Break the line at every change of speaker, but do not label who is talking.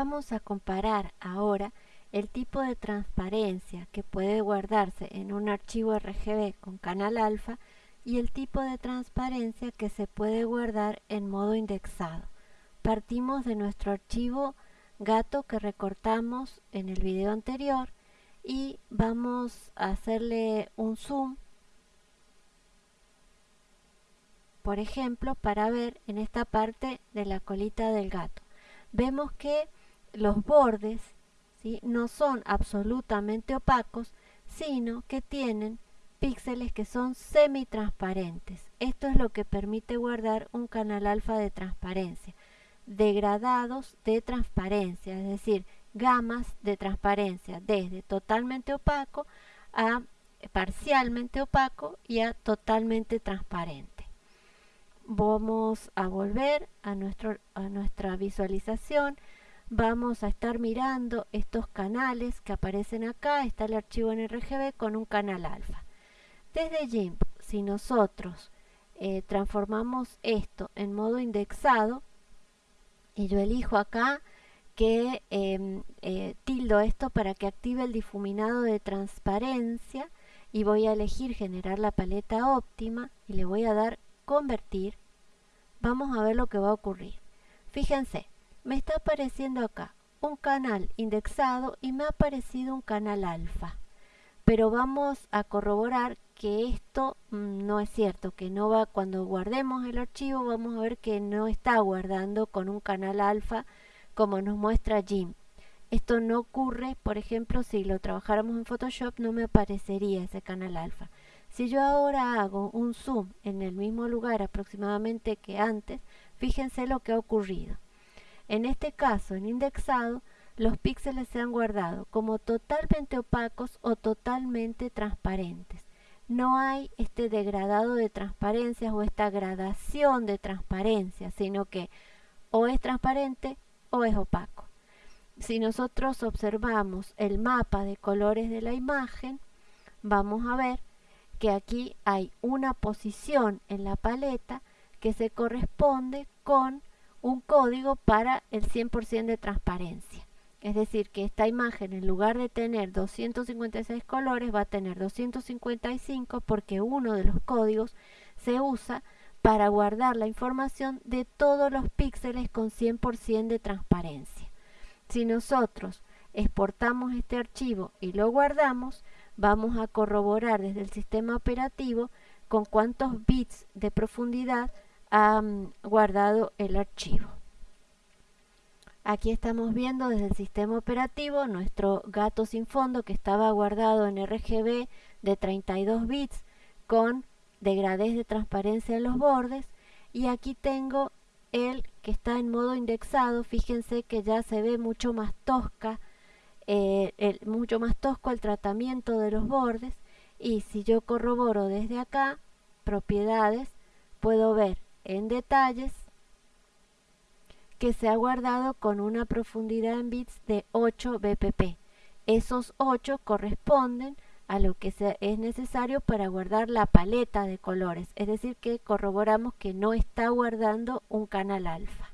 Vamos a comparar ahora el tipo de transparencia que puede guardarse en un archivo RGB con canal alfa y el tipo de transparencia que se puede guardar en modo indexado. Partimos de nuestro archivo gato que recortamos en el video anterior y vamos a hacerle un zoom por ejemplo para ver en esta parte de la colita del gato vemos que los bordes no son absolutamente opacos, sino que tienen píxeles que son semi-transparentes. Esto es lo que permite guardar un canal alfa de transparencia. Degradados de transparencia, es decir, gamas de transparencia desde totalmente opaco a parcialmente opaco y a totalmente transparente. Vamos a volver a, nuestro, a nuestra visualización vamos a estar mirando estos canales que aparecen acá, está el archivo en RGB con un canal alfa. Desde GIMP, si nosotros eh, transformamos esto en modo indexado, y yo elijo acá que em, eh, tildo esto para que active el difuminado de transparencia y voy a elegir generar la paleta óptima y le voy a dar convertir, vamos a ver lo que va a ocurrir. Fíjense, me está apareciendo acá un canal indexado y me ha aparecido un canal alfa. Pero vamos a corroborar que esto mm, no es cierto, que no va, cuando guardemos el archivo vamos a ver que no está guardando con un canal alfa como nos muestra Jim. Esto no ocurre, por ejemplo, si lo trabajáramos en Photoshop no me aparecería ese canal alfa. Si yo ahora hago un zoom en el mismo lugar aproximadamente que antes, fíjense lo que ha ocurrido. En este caso, en indexado, los píxeles se han guardado como totalmente opacos o totalmente transparentes. No hay este degradado de transparencias o esta gradación de transparencia, sino que o es transparente o es opaco. Si nosotros observamos el mapa de colores de la imagen, vamos a ver que aquí hay una posición en la paleta que se corresponde con un código para el 100% de transparencia. Es decir, que esta imagen en lugar de tener 256 colores va a tener 255 porque uno de los códigos se usa para guardar la información de todos los píxeles con 100% de transparencia. Si nosotros exportamos este archivo y lo guardamos, vamos a corroborar desde el sistema operativo con cuántos bits de profundidad ha guardado el archivo. Aquí estamos viendo desde el sistema operativo nuestro gato sin fondo que estaba guardado en RGB de 32 bits con degradez de transparencia en los bordes. Y aquí tengo el que está en modo indexado. Fíjense que ya se ve mucho más tosca eh, mucho más tosco el tratamiento de los bordes. Y si yo corroboro desde acá propiedades puedo ver en detalles que se ha guardado con una profundidad en bits de 8 bpp. Esos 8 corresponden a lo que es necesario para guardar la paleta de colores, es decir que corroboramos que no está guardando un canal alfa.